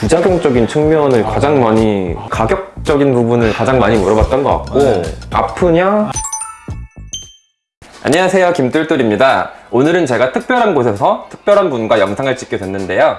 부작용적인 측면을 가장 많이 가격적인 부분을 가장 많이 물어봤던 것 같고 네. 아프냐? 안녕하세요 김뚫뚫입니다 오늘은 제가 특별한 곳에서 특별한 분과 영상을 찍게 됐는데요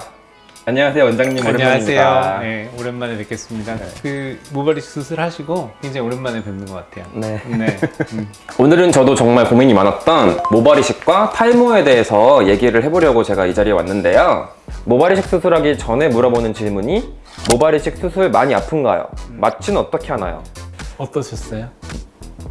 안녕하세요 원장님 안녕하세요. 네, 오랜만에 뵙겠습니다. 그 모발이식 수술하시고 굉장히 오랜만에 뵙는 것 같아요. 네. 네. 음. 오늘은 저도 정말 고민이 많았던 모발이식과 탈모에 대해서 얘기를 해보려고 제가 이 자리에 왔는데요 모발이식 수술하기 전에 물어보는 질문이 모발이식 수술 많이 아픈가요? 마취는 어떻게 하나요? 어떠셨어요?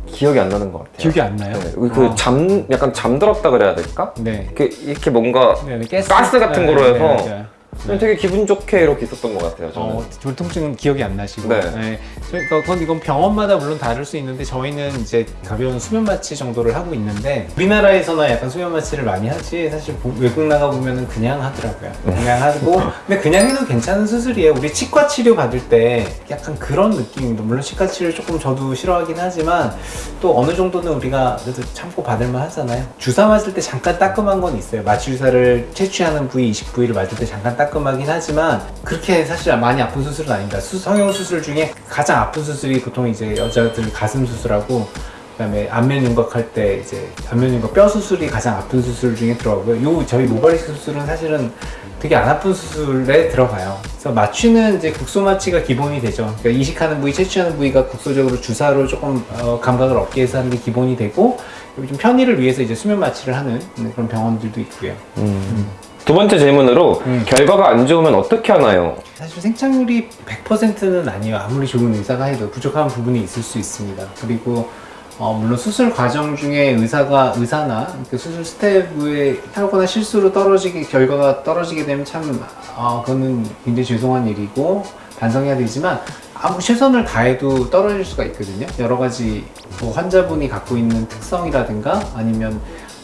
기억이 안 나는 것 같아요 기억이 안 나요? 네, 그 잠, 약간 잠들었다 그래야 될까? 네. 이렇게, 이렇게 뭔가 네, 네, 가스, 가스 같은 거로 해서 그냥 되게 기분 좋게 이렇게 있었던 것 같아요 저는 어, 졸통증은 기억이 안 나시고. 네. 저희가 그건 이건 병원마다 물론 다를 수 있는데 저희는 이제 가벼운 수면 마취 정도를 하고 있는데 우리나라에서나 약간 수면 마취를 많이 하지 사실 보- 외국 나가 보면은 그냥 하더라고요. 그냥 하고 근데 그냥 해도 괜찮은 수술이에요. 우리 치과 치료 받을 때 약간 그런 느낌입니다. 물론 치과 치료 조금 저도 싫어하긴 하지만 또 어느 정도는 우리가 그래도 참고 받을만 하잖아요. 주사 맞을 때 잠깐 따끔한 건 있어요. 마취 주사를 채취하는 부위, 이식 부위를 맞을 때 잠깐 따끔하긴 하지만 그렇게 사실 많이 아픈 수술은 아닙니다. 수- 성형 수술 중에 가장 아픈 수술이 보통 이제 여자들 가슴 수술하고 그다음에 안면 윤곽할 때 이제 안면 윤곽 뼈 수술이 가장 아픈 수술 중에 들어가고요. 요 저희 모발이식 수술은 사실은 되게 안 아픈 수술에 들어가요. 그래서 마취는 이제 국소 마취가 기본이 되죠. 그러니까 이식하는 부위, 채취하는 부위가 국소적으로 주사로 조금 어, 감각을 얻게 해서 하는 게 기본이 되고 좀 편의를 위해서 이제 수면 마취를 하는 그런 병원들도 있고요. 음. 두 번째 질문으로 음. 결과가 안 좋으면 어떻게 하나요? 사실 생착률이 100%는 아니에요. 아무리 좋은 의사가 해도 부족한 부분이 있을 수 있습니다. 그리고 어, 물론 수술 과정 중에 의사가 의사나 그 수술 스텝에 하거나 실수로 떨어지게 결과가 떨어지게 되면 참 아, 그거는 굉장히 죄송한 일이고 반성해야 되지만 아무 최선을 다해도 떨어질 수가 있거든요. 여러 가지 뭐 환자분이 갖고 있는 특성이라든가 아니면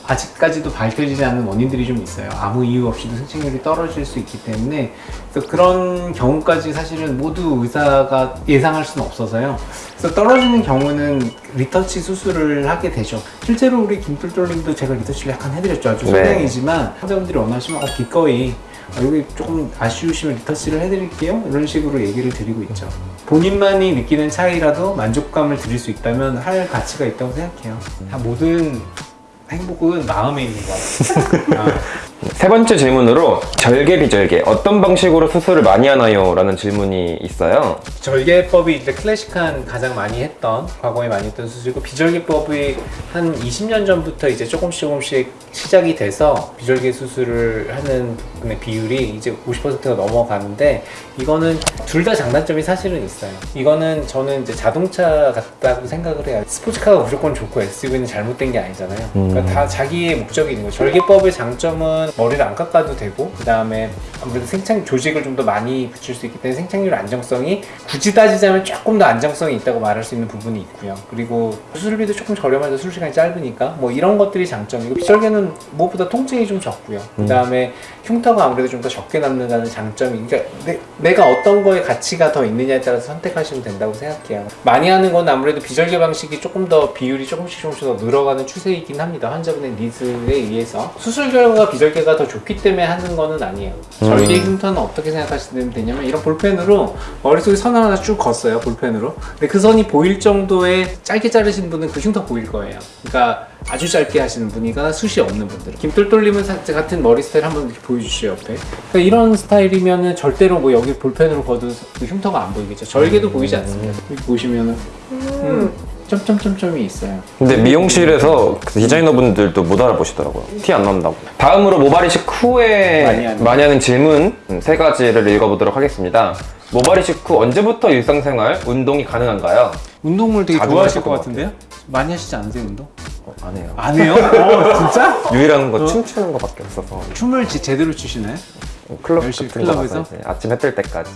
아직까지도 밝혀지지 않는 원인들이 좀 있어요. 아무 이유 없이도 생착률이 떨어질 수 있기 때문에 그래서 그런 경우까지 사실은 모두 의사가 예상할 수는 없어서요. 그래서 떨어지는 경우는 리터치 수술을 하게 되죠. 실제로 우리 김뚫뚫님도 제가 리터치를 약간 해드렸죠. 아주 네. 소량이지만 환자분들이 원하시면 어, 기꺼이 어, 여기 조금 아쉬우시면 리터치를 해드릴게요. 이런 식으로 얘기를 드리고 있죠. 본인만이 느끼는 차이라도 만족감을 드릴 수 있다면 할 가치가 있다고 생각해요. 다 모든 행복은 마음에 있는 것 같아요. 아, 세 번째 질문으로 절개 비절개 어떤 방식으로 수술을 많이 하나요? 라는 질문이 있어요 절개법이 이제 클래식한 가장 많이 했던 과거에 많이 했던 수술이고 비절개법이 한 20년 전부터 이제 조금씩 조금씩 시작이 돼서 비절개 수술을 하는 부분의 비율이 이제 50%가 넘어가는데 이거는 둘 다 장단점이 사실은 있어요. 이거는 저는 이제 자동차 같다고 생각을 해요. 스포츠카가 무조건 좋고 SUV는 잘못된 게 아니잖아요. 그러니까 다 자기의 목적이 있는 거죠. 절개법의 장점은 머리를 안 깎아도 되고 그 다음에 아무래도 생착 조직을 좀 더 많이 붙일 수 있기 때문에 생착률 안정성이 굳이 따지자면 조금 더 안정성이 있다고 말할 수 있는 부분이 있고요. 그리고 수술비도 조금 저렴하죠. 수술 시간이 짧으니까 뭐 이런 것들이 장점이고 비절개는 무엇보다 통증이 좀 적고요. 그 다음에 흉터가 아무래도 좀 더 적게 남는다는 장점이 그러니까 내, 내가 어떤 거에 가치가 더 있느냐에 따라서 선택하시면 된다고 생각해요. 많이 하는 건 아무래도 비절개 방식이 조금 더 비율이 조금씩 조금씩 더 늘어가는 추세이긴 합니다. 환자분의 니즈에 의해서 수술 결과가 비절개 가 더 좋기 때문에 하는 거는 아니에요. 절개 흉터는 어떻게 생각하시면 되냐면 이런 볼펜으로 머릿속에 선을 하나 쭉 걷어요 볼펜으로. 근데 그 선이 보일 정도의 짧게 자르신 분은 그 흉터 보일 거예요. 그러니까 아주 짧게 하시는 분이거나 숱이 없는 분들은 김똘똘님은 사- 같은 머리 스타일 한번 이렇게 보여주시죠 옆에. 그러니까 이런 스타일이면은 절대로 뭐 여기 볼펜으로 거도 그 흉터가 안 보이겠죠. 절개도 보이지 않습니다. 여기 보시면은. 음, 점점점점이 있어요 근데 미용실에서 그 디자이너분들도 못 알아보시더라고요 티 안 난다고 다음으로 모발이식 후에 많이 하는. 많이 하는 질문 음, 세 가지를 읽어보도록 하겠습니다 모발이식 후 언제부터 일상생활, 운동이 가능한가요? 운동을 되게 좋아하실 하실 것 것 같은데요? 많이 하시지 않으세요 운동? 어, 안 해요 안 해요? 어 진짜? 유일한 거 어? 춤추는 거밖에 없어서 춤을 지- 제대로 추시나요? 클럽 열심히 같은 거 가서 클럽에서? 이제 아침 해뜰 때까지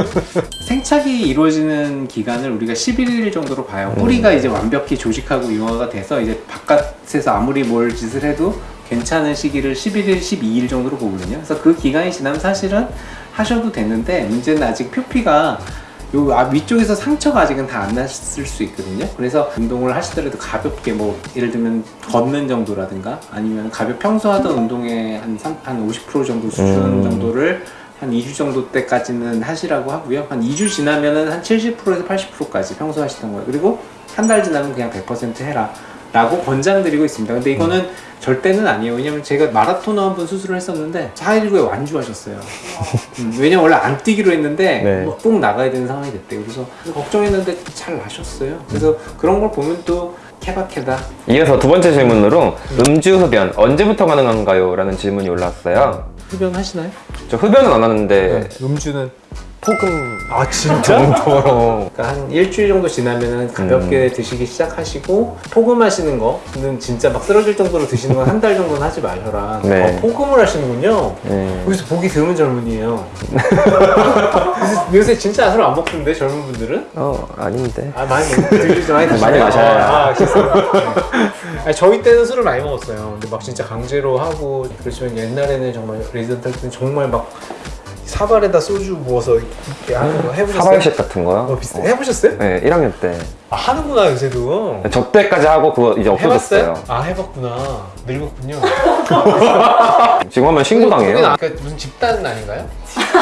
생착이 이루어지는 기간을 우리가 11일 정도로 봐요. 뿌리가 이제 완벽히 조직하고 융화가 돼서 이제 바깥에서 아무리 뭘 짓을 해도 괜찮은 시기를 11일, 12일 정도로 보거든요. 그래서 그 기간이 지나면 사실은 하셔도 되는데 문제는 아직 표피가 요 앞- 위쪽에서 상처가 아직은 다 안 났을 수 있거든요. 그래서 운동을 하시더라도 가볍게 뭐 예를 들면 걷는 정도라든가 아니면 가볍 평소 하던 운동의 한, 삼- 한50% 정도 수준 음. 정도를 한 2주 정도 때까지는 하시라고 하고요. 한 2주 지나면은 한 70%에서 80%까지 평소 하시던 거예요. 그리고 한 달 지나면 그냥 100% 해라. 라고 권장드리고 있습니다. 근데 이거는 절대는 아니에요. 왜냐면 제가 마라토너 한번 수술을 했었는데 419에 완주하셨어요. 음, 왜냐면 원래 안 뛰기로 했는데 네. 뭐꼭 나가야 되는 상황이 됐대요. 그래서 걱정했는데 잘 나셨어요. 그래서 그런 걸 보면 또 케바케다. 이어서 두 번째 질문으로 음주 흡연 언제부터 가능한가요? 라는 질문이 올라왔어요. 흡연 하시나요? 저 흡연은 안 하는데 음주는 폭음 아 진짜? 정도로 그러니까 한 일주일 정도 지나면은 가볍게 드시기 시작하시고 포금하시는 거는 진짜 막 쓰러질 정도로 드시는 건 한 달 정도는 하지 마셔라. 네. 어, 포금을 하시는군요. 네. 여기서 보기 드문 젊은이에요. 요새, 요새 진짜 술안 먹던데 젊은 분들은? 어 아닌데 아 많이 먹 드시죠 많이 드시죠? 많이 마셔요. 아, 아. 아니, 저희 때는 술을 많이 먹었어요. 근데 막 진짜 강제로 하고 그렇지만 옛날에는 정말 레지던트 할 때는 정말 막 사발에다 소주 부어서 이렇게 하는 거 해보셨어요? 사발식 같은 거요? 어, 비슷해. 해보셨어요? 네 1학년 때 아, 하는구나 요새도. 저 때까지 하고 그거 이제 없어졌어요 해봤어요? 아 해봤구나. 늙었군요. 지금 하면 신고당해요 그러니까 무슨 집단 아닌가요?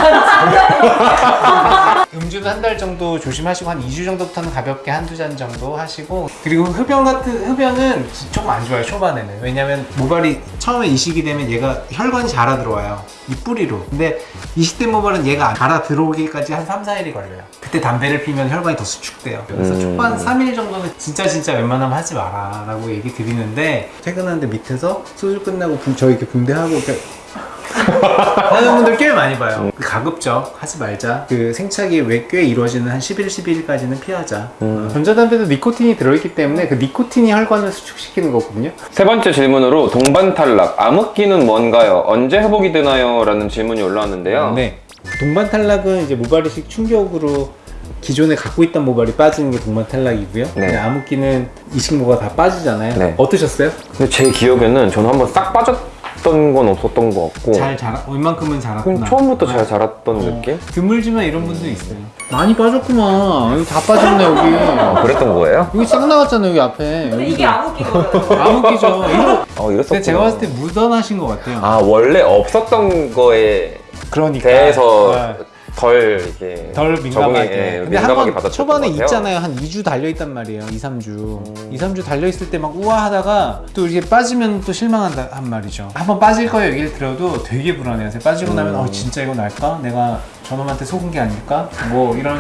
음주는 한 달 정도 조심하시고 한 2주 정도부터는 가볍게 한두 잔 정도 하시고 그리고 흡연 같은 흡연은 조금 안 좋아요 초반에는. 왜냐면 모발이 처음에 이식이 되면 얘가 혈관이 자라 들어와요 이 뿌리로. 근데 이식된 모발은 얘가 자라 들어오기까지 한 3, 4일이 걸려요. 그때 담배를 피면 혈관이 더 수축돼요. 그래서 음. 초반 3일 정도는 진짜 진짜 웬만하면 하지 마라 라고 얘기 드리는데 퇴근하는데 밑에서 수술 끝나고 붕- 저 이렇게 붕대하고 이렇게 하는 분들 꽤 많이 봐요. 가급적 하지 말자. 그 생착이 왜 꽤 이루어지는 한 10일, 12일까지는 피하자. 음. 전자담배도 니코틴이 들어있기 때문에 그 니코틴이 혈관을 수축시키는 거거든요. 세 번째 질문으로 동반 탈락 암흑기는 뭔가요? 언제 회복이 되나요? 라는 질문이 올라왔는데요 네. 동반 탈락은 이제 모발이식 충격으로 기존에 갖고 있던 모발이 빠지는 게 동반 탈락이고요. 네. 네. 암흑기는 이식모가 다 빠지잖아요. 네. 어떠셨어요? 근데 제 기억에는 저는 한번 싹 빠졌 던 건 없었던 것 같고 잘 자라, 웬만큼은 자랐구나. 그냥 처음부터 잘 네. 자랐던 어, 느낌? 드물지만 이런 분도 있어요. 많이 빠졌구만. 여기 다 빠졌네 여기. 아, 그랬던 거예요? 여기 싹 나갔잖아 여기 앞에. 근데. 이게 암흑기거든요. 암흑기죠. 이거 어 이랬었구나 근데 제가 봤을 때 묻어나신 것 같아요. 아 원래 없었던 거에 그러니까 대해서 네. 덜 이렇게 덜 민감하게. 예, 근데 한번 초반에. 있잖아요. 한 2주 달려 있단 말이에요. 2, 3주. 2, 3주 달려 있을 때 막 우아하다가 또 이렇게 빠지면 또 실망한다 한 말이죠. 한번 빠질 거예요. 얘기를 들어도 되게 불안해요. 빠지고 나면 어 진짜 이거 날까? 내가 저놈한테 속은 게 아닐까? 뭐 이런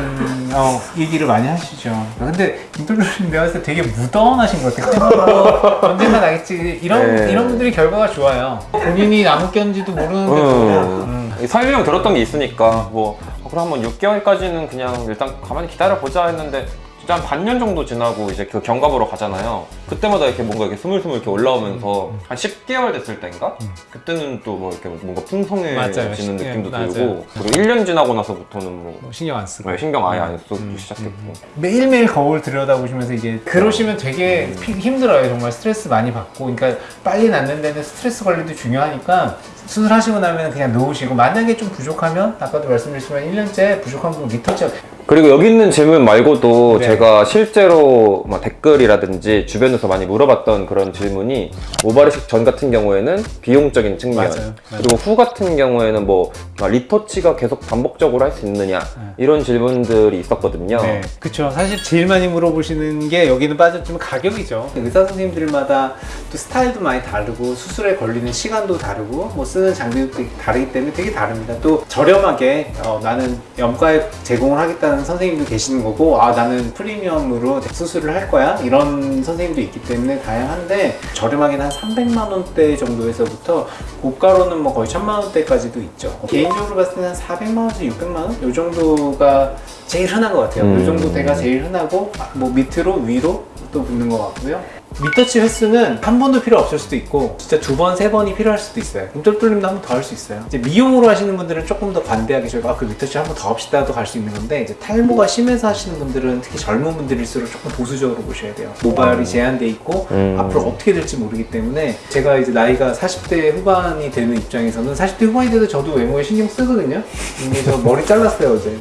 어, 얘기를 많이 하시죠. 근데 김돌로님 내가 봤을 때 되게 무던하신 것 같아요. 언젠가 나겠지. 이런 네. 이런 분들이 결과가 좋아요. 본인이 남겼는지도 모르는데도 음. 이 설명 들었던 게 있으니까 뭐 어, 그럼 한번 6개월까지는 그냥 일단 가만히 기다려 보자 했는데 진짜 한 반년 정도 지나고 이제 그 경과보러 가잖아요. 그때마다 이렇게 뭔가 이렇게 스물스물 이렇게 올라오면서 음. 한 10개월 됐을 때인가? 그때는 또 뭐 이렇게 뭔가. 풍성해지는 십- 느낌도 맞아요. 들고 그리고 1년 지나고 나서부터는 뭐 뭐 신경 안 쓰고. 네, 신경 아예 안 쓰고 음, 시작했고 매일매일 거울 들여다보시면서 이게 그러시면 되게 피- 힘들어요 정말 스트레스 많이 받고 그러니까 빨리 낫는 데는 스트레스 관리도 중요하니까 수술하시고 나면 그냥 놓으시고 만약에 좀 부족하면 아까도 말씀드렸지만 1년째 부족한 부분 리터치 그리고 여기 있는 질문 말고도 네. 제가 실제로 뭐 댓글이라든지 주변에서 많이 물어봤던 그런 질문이 모발이식 전 같은 경우에는 비용적인 측면 맞아요. 그리고 후 같은 경우에는 뭐 아, 리터치가 계속 반복적으로 할 수 있느냐 이런 질문들이 있었거든요 네, 그렇죠. 사실 제일 많이 물어보시는 게 여기는 빠졌지만 가격이죠. 의사 선생님들마다 또 스타일도 많이 다르고 수술에 걸리는 시간도 다르고 뭐 쓰는 장비도 다르기 때문에 되게 다릅니다. 또 저렴하게 어, 나는 염가에 제공을 하겠다는 선생님도 계시는 거고 아 나는 프리미엄으로 수술을 할 거야 이런 선생님도 있기 때문에 다양한데 저렴하게는 한 300만 원대 정도에서부터 고가로는 뭐 거의 1000만 원대까지도 있죠. 개인적으로 봤을 때는 한 400만 원에서 600만 원? 이 정도가 제일 흔한 것 같아요. 음. 이 정도 대가 제일 흔하고 아, 뭐 밑으로 위로 또 붙는 것 같고요. 리터치 횟수는 한 번도 필요 없을 수도 있고 진짜 두 번, 세 번이 필요할 수도 있어요. 김돌돌님도 한 번 더 할 수 있어요. 이제 미용으로 하시는 분들은 조금 더 관대하게 저희가 아, 그 리터치 한 번 더 합시다도 갈 수 있는 건데 이제 탈모가 심해서 하시는 분들은 특히 젊은 분들일수록 조금 보수적으로 보셔야 돼요. 모발이 제한돼 있고 음. 앞으로 어떻게 될지 모르기 때문에 제가 이제 나이가 40대 후반이 되는 입장에서는 40대 후반이 돼도 저도 외모에 신경 쓰거든요. 근데 저 머리 잘랐어요 어제.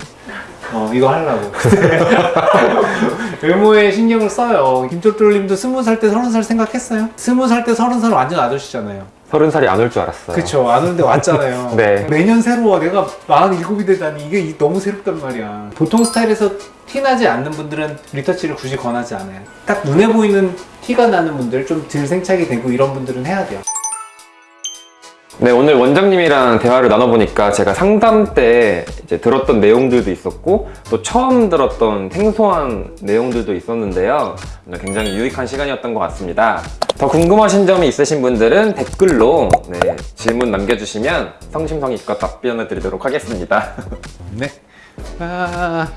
어 이거 하려고. 외모에 신경을 써요. 김쫄돌님도 스무 살 때 서른 살 생각했어요? 스무 살 때 서른 살 완전 아저씨잖아요. 서른 살이 안 올 줄 알았어요. 그쵸. 안 오는데 왔잖아요. 네. 매년 새로워. 내가 47이 되다니. 이게 이- 너무 새롭단 말이야. 보통 스타일에서 티나지 않는 분들은 리터치를 굳이 권하지 않아요. 딱 눈에 보이는 티가 나는 분들 좀 덜 생착이 되고 이런 분들은 해야 돼요 네, 오늘 원장님이랑 대화를 나눠보니까 제가 상담 때 이제 들었던 내용들도 있었고 또 처음 들었던 생소한 내용들도 있었는데요. 굉장히 유익한 시간이었던 것 같습니다. 더 궁금하신 점이 있으신 분들은 댓글로 네, 질문 남겨주시면 성심성의껏 답변을 드리도록 하겠습니다. 네 아...